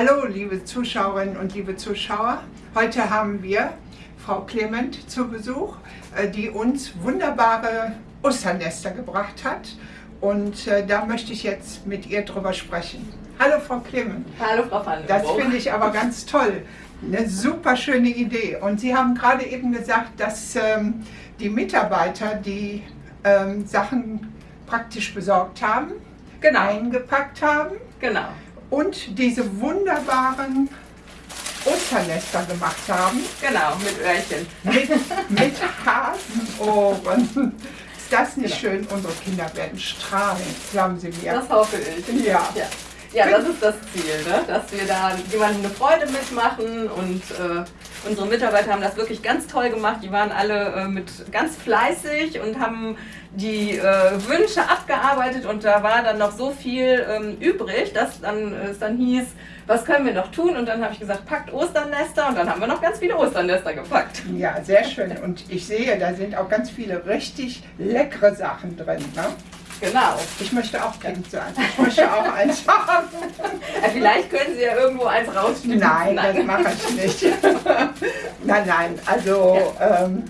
Hallo, liebe Zuschauerinnen und liebe Zuschauer. Heute haben wir Frau Clement zu Besuch, äh, die uns wunderbare Osternester gebracht hat. Und äh, da möchte ich jetzt mit ihr drüber sprechen. Hallo, Frau Clement. Hallo, Frau Van Das finde ich aber ganz toll. Eine super schöne Idee. Und Sie haben gerade eben gesagt, dass ähm, die Mitarbeiter die ähm, Sachen praktisch besorgt haben, genau. eingepackt haben. Genau und diese wunderbaren Osternester gemacht haben. Genau, mit Öhrchen. Mit, mit Hasenohren. Ist das nicht genau. schön? Unsere Kinder werden strahlen, glauben Sie mir. Das hoffe ich. Ja. ja. Ja, das ist das Ziel, ne? dass wir da jemandem eine Freude mitmachen und äh, unsere Mitarbeiter haben das wirklich ganz toll gemacht. Die waren alle äh, mit ganz fleißig und haben die äh, Wünsche abgearbeitet und da war dann noch so viel ähm, übrig, dass dann, es dann hieß, was können wir noch tun? Und dann habe ich gesagt, packt Osternester und dann haben wir noch ganz viele Osternester gepackt. Ja, sehr schön. Und ich sehe, da sind auch ganz viele richtig leckere Sachen drin. Ne? Genau. Ich möchte auch Kind sein. Ich möchte auch eins haben. Ja, vielleicht können Sie ja irgendwo eins rausschneiden. Nein, nein, das mache ich nicht. nein, nein, also ja. Ähm,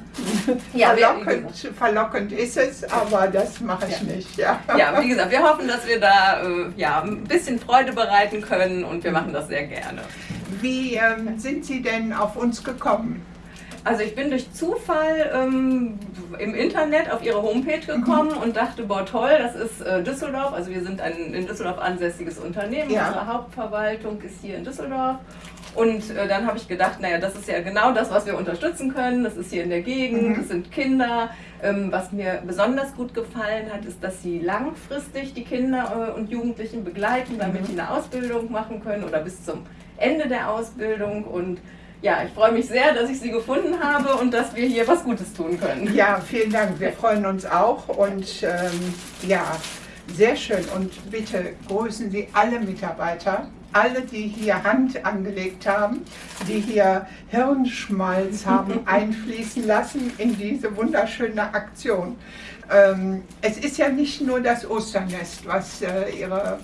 ja, verlockend, verlockend ist es, aber das mache ich ja. nicht. Ja. ja, wie gesagt, wir hoffen, dass wir da äh, ja, ein bisschen Freude bereiten können und wir machen das sehr gerne. Wie ähm, sind Sie denn auf uns gekommen? Also ich bin durch Zufall ähm, im Internet auf ihre Homepage gekommen mhm. und dachte, boah toll, das ist äh, Düsseldorf. Also wir sind ein in Düsseldorf ansässiges Unternehmen. Ja. Unsere Hauptverwaltung ist hier in Düsseldorf. Und äh, dann habe ich gedacht, naja, das ist ja genau das, was wir unterstützen können. Das ist hier in der Gegend, mhm. das sind Kinder. Ähm, was mir besonders gut gefallen hat, ist, dass sie langfristig die Kinder äh, und Jugendlichen begleiten, damit mhm. die eine Ausbildung machen können oder bis zum Ende der Ausbildung. Und ja, ich freue mich sehr, dass ich Sie gefunden habe und dass wir hier was Gutes tun können. Ja, vielen Dank. Wir freuen uns auch und ähm, ja, sehr schön. Und bitte grüßen Sie alle Mitarbeiter, alle, die hier Hand angelegt haben, die hier Hirnschmalz haben einfließen lassen in diese wunderschöne Aktion. Ähm, es ist ja nicht nur das Osternest, was äh, Ihre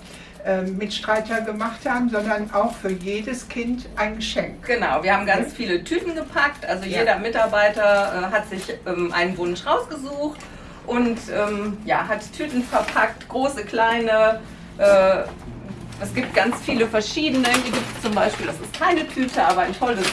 Mitstreiter gemacht haben, sondern auch für jedes Kind ein Geschenk. Genau, wir haben ganz viele Tüten gepackt, also ja. jeder Mitarbeiter äh, hat sich ähm, einen Wunsch rausgesucht und ähm, ja, hat Tüten verpackt, große, kleine, äh, es gibt ganz viele verschiedene, hier gibt es zum Beispiel, das ist keine Tüte, aber ein tolles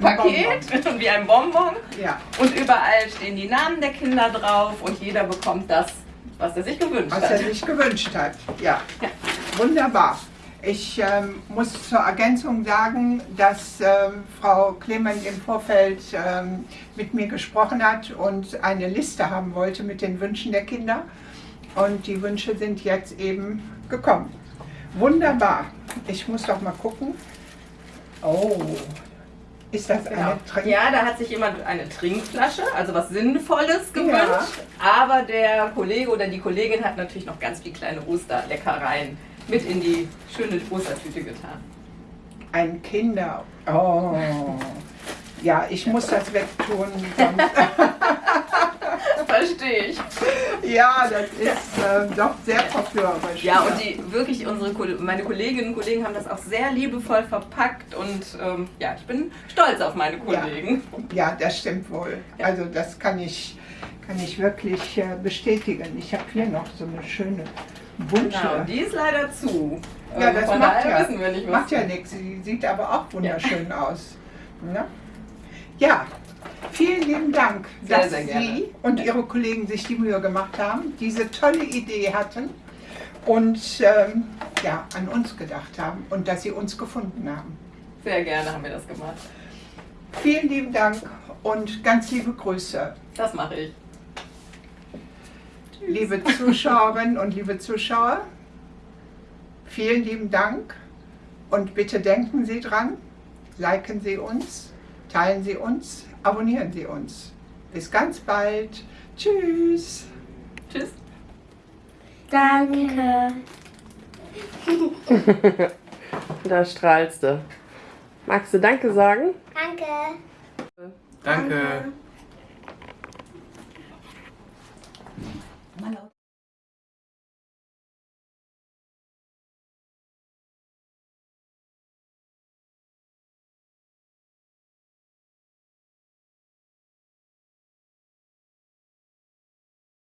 Paket, wie ein Bonbon. Ja. Und überall stehen die Namen der Kinder drauf und jeder bekommt das, was er sich gewünscht was hat. Was er sich gewünscht hat, ja. ja. Wunderbar. Ich ähm, muss zur Ergänzung sagen, dass ähm, Frau Clement im Vorfeld ähm, mit mir gesprochen hat und eine Liste haben wollte mit den Wünschen der Kinder. Und die Wünsche sind jetzt eben gekommen. Wunderbar. Ich muss doch mal gucken. Oh, ist das genau. eine Trink Ja, da hat sich jemand eine Trinkflasche, also was Sinnvolles gewünscht. Ja. Aber der Kollege oder die Kollegin hat natürlich noch ganz viele kleine Osterleckereien mit in die schöne Ostertüte getan. Ein Kinder. Oh. Ja, ich muss das wegtun. Verstehe ich. Ja, das ist äh, doch sehr verführerisch. Ja, und die wirklich unsere meine Kolleginnen und Kollegen haben das auch sehr liebevoll verpackt und ähm, ja, ich bin stolz auf meine Kollegen. Ja, ja das stimmt wohl. Ja. Also das kann ich, kann ich wirklich äh, bestätigen. Ich habe hier noch so eine schöne Bunte. Genau, die ist leider zu. Ja, ähm, das Von macht ja, wissen wir nicht, macht ja nichts. Sie sieht aber auch wunderschön ja. aus. Ja? ja, vielen lieben Dank, sehr, dass sehr Sie und Ihre Kollegen sich die Mühe gemacht haben, diese tolle Idee hatten und ähm, ja, an uns gedacht haben und dass Sie uns gefunden haben. Sehr gerne haben wir das gemacht. Vielen lieben Dank und ganz liebe Grüße. Das mache ich. Liebe Zuschauerinnen und liebe Zuschauer, vielen lieben Dank und bitte denken Sie dran, liken Sie uns, teilen Sie uns, abonnieren Sie uns. Bis ganz bald. Tschüss. Tschüss. Danke. da strahlst du. Magst du Danke sagen? Danke. Danke. Danke.